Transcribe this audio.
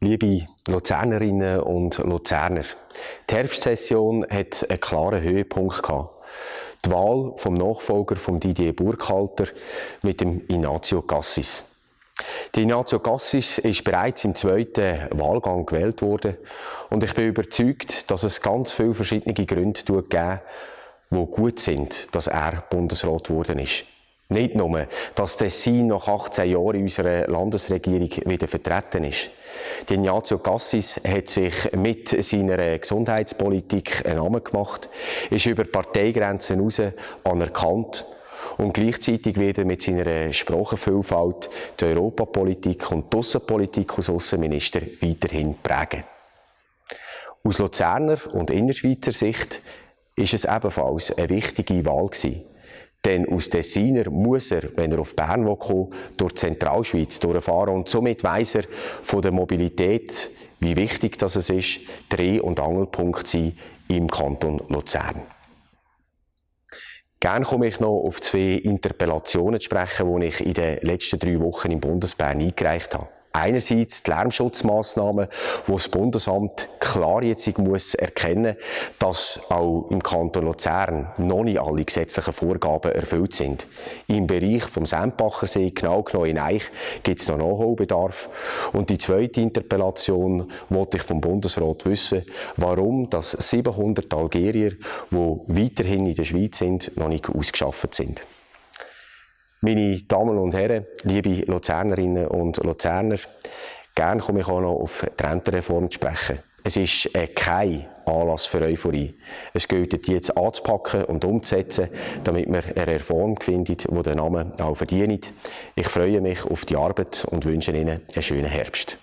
Liebe Luzernerinnen und Luzerner, die Herbstsession hat einen klaren Höhepunkt gehabt. Die Wahl vom Nachfolger von Didier Burkhalter mit dem Ignazio Cassis. Die Ignazio Cassis ist bereits im zweiten Wahlgang gewählt worden und ich bin überzeugt, dass es ganz viele verschiedene Gründe gibt, die gut sind, dass er Bundesrat geworden ist. Nicht nur, dass Tessin nach 18 Jahren in unserer Landesregierung wieder vertreten ist. Ignazio Cassis hat sich mit seiner Gesundheitspolitik einen Namen gemacht, ist über Parteigrenzen hinaus anerkannt und gleichzeitig wird er mit seiner Sprachenvielfalt die Europapolitik und die Aussenpolitik als Außenminister weiterhin prägen. Aus Luzerner und Innerschweizer Sicht ist es ebenfalls eine wichtige Wahl gewesen. Denn aus Tessiner muss er, wenn er auf Bern kommt, durch die Zentralschweiz durchfahren. Und somit weiss er von der Mobilität, wie wichtig das ist, Dreh- und Angelpunkt sein im Kanton Luzern. Gerne komme ich noch auf zwei Interpellationen zu sprechen, die ich in den letzten drei Wochen im Bundesbern eingereicht habe. Einerseits die Lärmschutzmaßnahmen, wo das Bundesamt klar jetzt muss erkennen, dass auch im Kanton Luzern noch nicht alle gesetzlichen Vorgaben erfüllt sind. Im Bereich vom Sempachersee, genau genommen in Eich, gibt es noch Nachholbedarf. Und die zweite Interpellation wollte ich vom Bundesrat wissen, warum das 700 Algerier, die weiterhin in der Schweiz sind, noch nicht ausgeschafft sind. Meine Damen und Herren, liebe Luzernerinnen und Luzerner, gerne komme ich auch noch auf die Rentenreform zu sprechen. Es ist äh, kein Anlass für Euphorie. Es gilt jetzt anzupacken und umzusetzen, damit wir eine Reform finden, die den Namen auch verdient. Ich freue mich auf die Arbeit und wünsche Ihnen einen schönen Herbst.